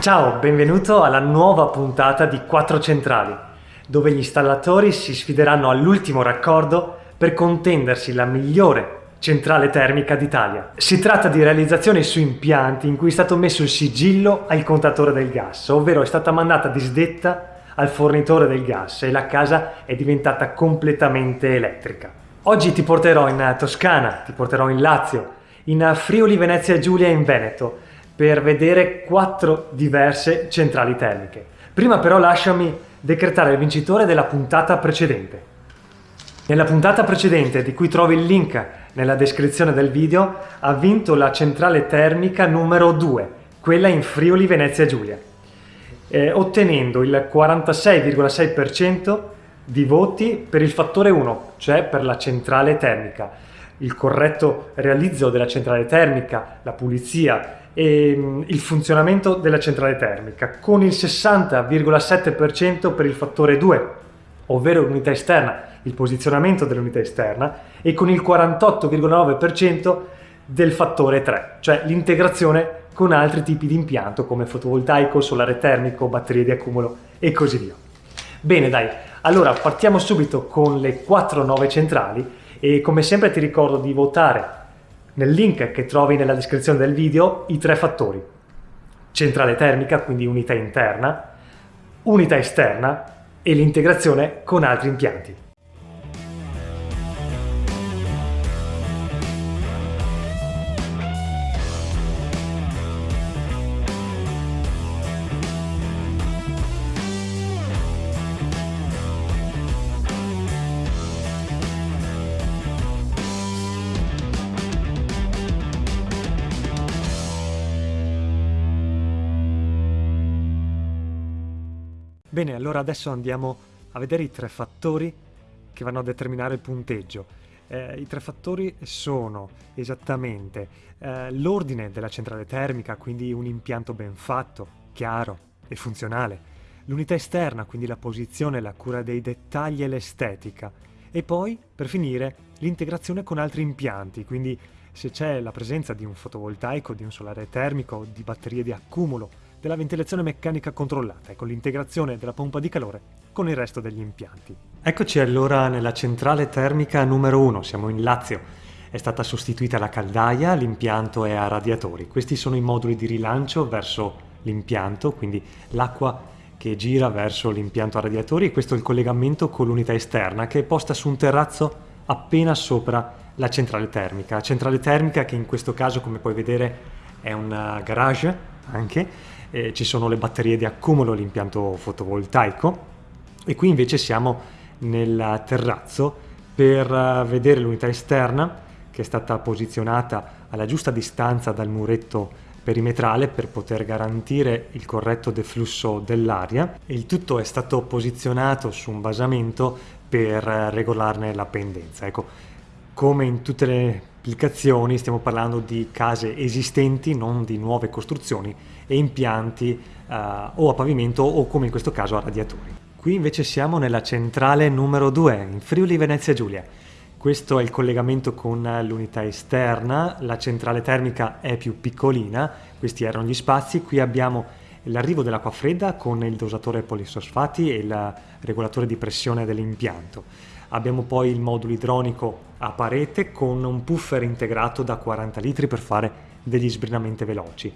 Ciao, benvenuto alla nuova puntata di 4 Centrali, dove gli installatori si sfideranno all'ultimo raccordo per contendersi la migliore centrale termica d'Italia. Si tratta di realizzazioni su impianti in cui è stato messo il sigillo al contatore del gas, ovvero è stata mandata disdetta al fornitore del gas e la casa è diventata completamente elettrica. Oggi ti porterò in Toscana, ti porterò in Lazio, in Friuli Venezia Giulia in Veneto per vedere quattro diverse centrali termiche. Prima però lasciami decretare il vincitore della puntata precedente. Nella puntata precedente, di cui trovi il link nella descrizione del video, ha vinto la centrale termica numero 2, quella in Friuli Venezia Giulia, eh, ottenendo il 46,6% di voti per il fattore 1, cioè per la centrale termica. Il corretto realizzo della centrale termica, la pulizia e mm, il funzionamento della centrale termica, con il 60,7% per il fattore 2, ovvero l'unità esterna, il posizionamento dell'unità esterna, e con il 48,9% del fattore 3, cioè l'integrazione con altri tipi di impianto come fotovoltaico, solare termico, batterie di accumulo e così via. Bene dai, allora partiamo subito con le quattro nuove centrali e come sempre ti ricordo di votare nel link che trovi nella descrizione del video i tre fattori. Centrale termica, quindi unità interna, unità esterna e l'integrazione con altri impianti. Bene, allora adesso andiamo a vedere i tre fattori che vanno a determinare il punteggio. Eh, I tre fattori sono esattamente eh, l'ordine della centrale termica, quindi un impianto ben fatto, chiaro e funzionale, l'unità esterna, quindi la posizione, la cura dei dettagli e l'estetica, e poi, per finire, l'integrazione con altri impianti, quindi se c'è la presenza di un fotovoltaico, di un solare termico, di batterie di accumulo, della ventilazione meccanica controllata e con l'integrazione della pompa di calore con il resto degli impianti. Eccoci allora nella centrale termica numero 1, siamo in Lazio. È stata sostituita la caldaia, l'impianto è a radiatori. Questi sono i moduli di rilancio verso l'impianto, quindi l'acqua che gira verso l'impianto a radiatori e questo è il collegamento con l'unità esterna che è posta su un terrazzo appena sopra la centrale termica. Centrale termica che in questo caso come puoi vedere è un garage anche eh, ci sono le batterie di accumulo, l'impianto fotovoltaico e qui invece siamo nel terrazzo per eh, vedere l'unità esterna che è stata posizionata alla giusta distanza dal muretto perimetrale per poter garantire il corretto deflusso dell'aria. Il tutto è stato posizionato su un basamento per eh, regolarne la pendenza. Ecco, come in tutte le applicazioni stiamo parlando di case esistenti, non di nuove costruzioni e impianti uh, o a pavimento o come in questo caso a radiatori. Qui invece siamo nella centrale numero 2 in Friuli Venezia Giulia. Questo è il collegamento con l'unità esterna, la centrale termica è più piccolina, questi erano gli spazi, qui abbiamo l'arrivo dell'acqua fredda con il dosatore polisosfati e il regolatore di pressione dell'impianto. Abbiamo poi il modulo idronico a parete con un puffer integrato da 40 litri per fare degli sbrinamenti veloci.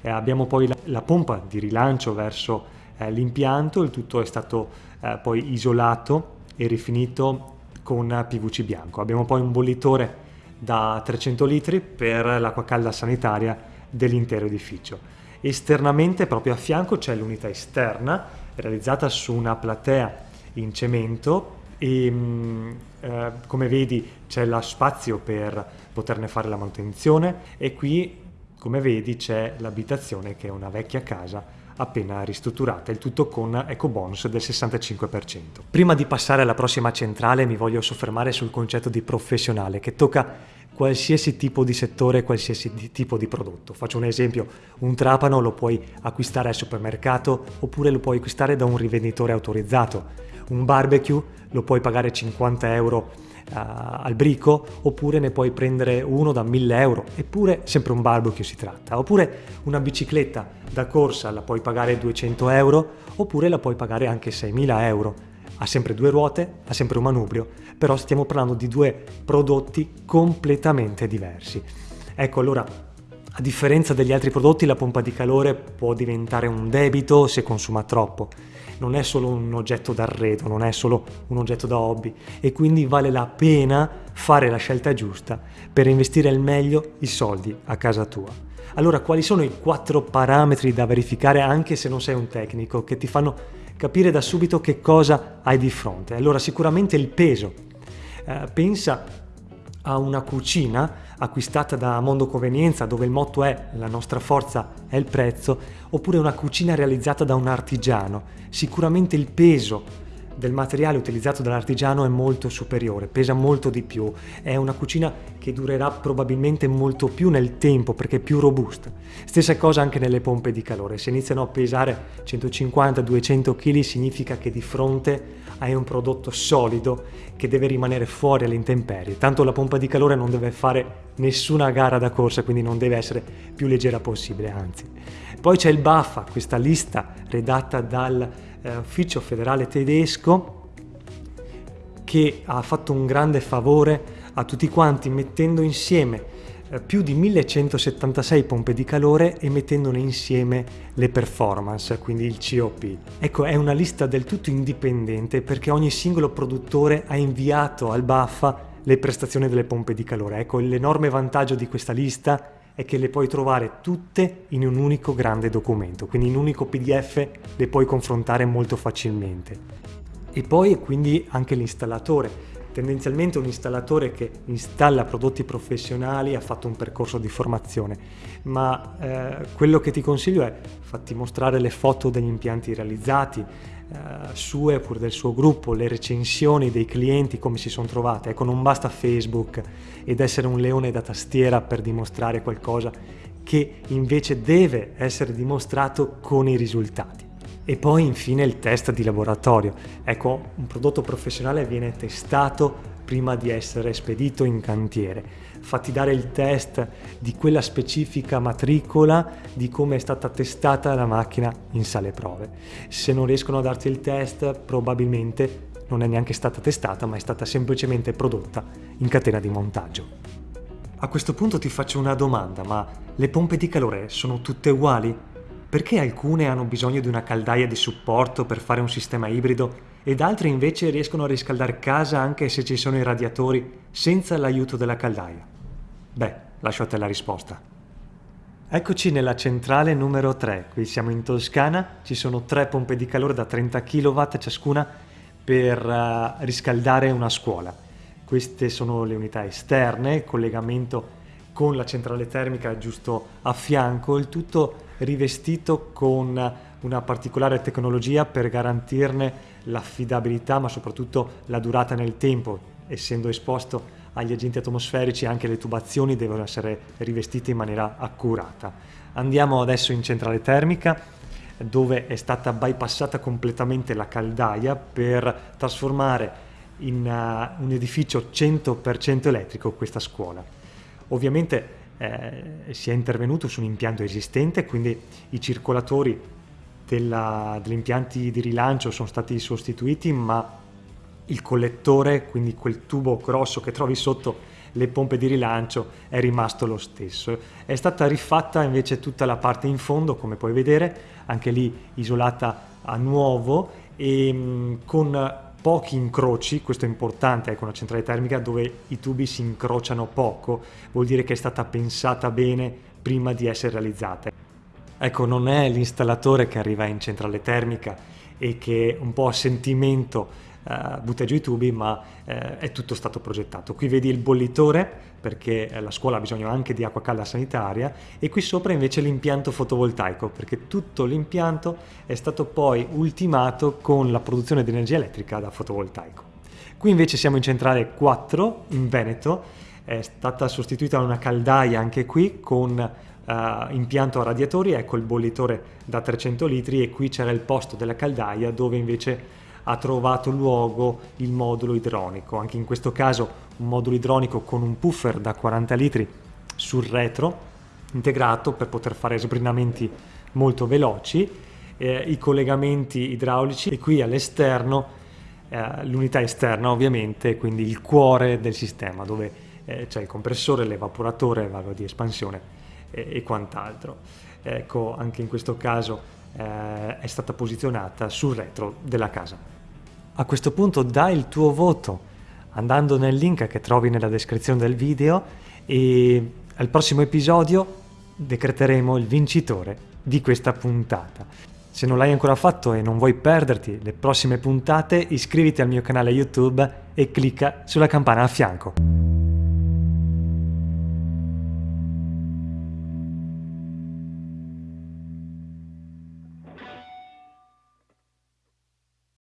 Eh, abbiamo poi la, la, pompa di rilancio verso eh, l'impianto, il tutto è stato eh, poi isolato e rifinito con PVC bianco. Abbiamo poi un bollitore da 300 litri per l'acqua calda sanitaria dell'intero edificio. Esternamente, proprio a fianco, c'è l'unità esterna realizzata su una platea in cemento e mm, eh, come vedi c'è lo spazio per poterne fare la manutenzione e qui come vedi c'è l'abitazione che è una vecchia casa appena ristrutturata, il tutto con ecobonus del 65%. Prima di passare alla prossima centrale mi voglio soffermare sul concetto di professionale che tocca qualsiasi tipo di settore, qualsiasi di tipo di prodotto. Faccio un esempio, un trapano lo puoi acquistare al supermercato oppure lo puoi acquistare da un rivenditore autorizzato. Un barbecue lo puoi pagare 50 euro al brico oppure ne puoi prendere uno da 1000 euro. Eppure sempre un barbecue si tratta. Oppure una bicicletta da corsa la puoi pagare 200 euro oppure la puoi pagare anche 6000 euro. Ha sempre due ruote, ha sempre un manubrio, però stiamo parlando di due prodotti completamente diversi. Ecco allora, a differenza degli altri prodotti, la pompa di calore può diventare un debito se consuma troppo. Non è solo un oggetto d'arredo, non è solo un oggetto da hobby e quindi vale la pena fare la scelta giusta per investire al meglio i soldi a casa tua. Allora, quali sono i quattro parametri da verificare anche se non sei un tecnico che ti fanno capire da subito che cosa hai di fronte. Allora sicuramente il peso. Eh, pensa a una cucina acquistata da Mondo Convenienza dove il motto è la nostra forza è il prezzo, oppure una cucina realizzata da un artigiano. Sicuramente il peso del materiale utilizzato dall'artigiano è molto superiore, pesa molto di più, è una cucina che durerà probabilmente molto più nel tempo perché è più robusta. Stessa cosa anche nelle pompe di calore, se iniziano a pesare 150-200 kg significa che di fronte hai un prodotto solido che deve rimanere fuori alle intemperie, tanto la pompa di calore non deve fare nessuna gara da corsa, quindi non deve essere più leggera possibile, anzi. Poi c'è il BAFA, questa lista redatta dal eh, federale tedesco che ha fatto un grande favore a tutti quanti mettendo insieme più di 1176 pompe di calore e mettendone insieme le performance, quindi il COP. Ecco, è una lista del tutto indipendente perché ogni singolo produttore ha inviato al BAFA le prestazioni delle pompe di calore. Ecco, l'enorme vantaggio di questa lista è che le puoi trovare tutte in un unico grande documento, quindi in un unico PDF le puoi confrontare molto facilmente. E poi quindi anche l'installatore. Tendenzialmente un installatore che installa prodotti professionali ha fatto un percorso di formazione, ma eh, quello che ti consiglio è fatti mostrare le foto degli impianti realizzati, eh, sue oppure del suo gruppo, le recensioni dei clienti, come si sono trovate. Ecco, non basta Facebook ed essere un leone da tastiera per dimostrare qualcosa che invece deve essere dimostrato con i risultati. E poi infine il test di laboratorio. Ecco, un prodotto professionale viene testato prima di essere spedito in cantiere fatti dare il test di quella specifica matricola di come è stata testata la macchina in sale prove. Se non riescono a darti il test probabilmente non è neanche stata testata ma è stata semplicemente prodotta in catena di montaggio. A questo punto ti faccio una domanda, ma le pompe di calore sono tutte uguali? Perché alcune hanno bisogno di una caldaia di supporto per fare un sistema ibrido ed altre invece riescono a riscaldare casa anche se ci sono i radiatori senza l'aiuto della caldaia? Beh, lascio a te la risposta. Eccoci nella centrale numero 3, qui siamo in Toscana, ci sono tre pompe di calore da 30 kW ciascuna per uh, riscaldare una scuola. Queste sono le unità esterne, collegamento con la centrale termica giusto a fianco, il tutto rivestito con una particolare tecnologia per garantirne l'affidabilità ma soprattutto la durata nel tempo, essendo esposto agli agenti atmosferici anche le tubazioni devono essere rivestite in maniera accurata. Andiamo adesso in centrale termica dove è stata bypassata completamente la caldaia per trasformare in uh, un edificio 100% elettrico questa scuola. Ovviamente eh, si è intervenuto su un impianto esistente, quindi i circolatori della, degli impianti di rilancio sono stati sostituiti, ma il collettore, quindi quel tubo grosso che trovi sotto le pompe di rilancio, è rimasto lo stesso. È stata rifatta invece tutta la parte in fondo, come puoi vedere, anche lì isolata a nuovo e mm, con pochi incroci, questo è importante, ecco una centrale termica dove i tubi si incrociano poco, vuol dire che è stata pensata bene prima di essere realizzata. Ecco, non è l'installatore che arriva in centrale termica e che un po' a sentimento uh, butta giù i tubi, ma uh, è tutto stato progettato. Qui vedi il bollitore, perché la scuola ha bisogno anche di acqua calda sanitaria, e qui sopra invece l'impianto fotovoltaico, perché tutto l'impianto è stato poi ultimato con la produzione di energia elettrica da fotovoltaico. Qui invece siamo in centrale 4, in Veneto, è stata sostituita una caldaia anche qui con Uh, impianto a radiatori, ecco il bollitore da 300 litri e qui c'era il posto della caldaia dove invece ha trovato luogo il modulo idronico. Anche in questo caso un modulo idronico con un puffer da 40 litri sul retro integrato per poter fare sbrinamenti molto veloci, eh, i collegamenti idraulici e qui all'esterno eh, l'unità esterna ovviamente, quindi il cuore del sistema dove eh, c'è il compressore, l'evaporatore, valvo di espansione e, e quant'altro. Ecco, anche in questo caso eh, è stata posizionata sul retro della casa. A questo punto dai il tuo voto andando nel link che trovi nella descrizione del video e al prossimo episodio decreteremo il vincitore di questa puntata. Se non l'hai ancora fatto e non vuoi perderti le prossime puntate, iscriviti al mio canale YouTube e clicca sulla campana a fianco.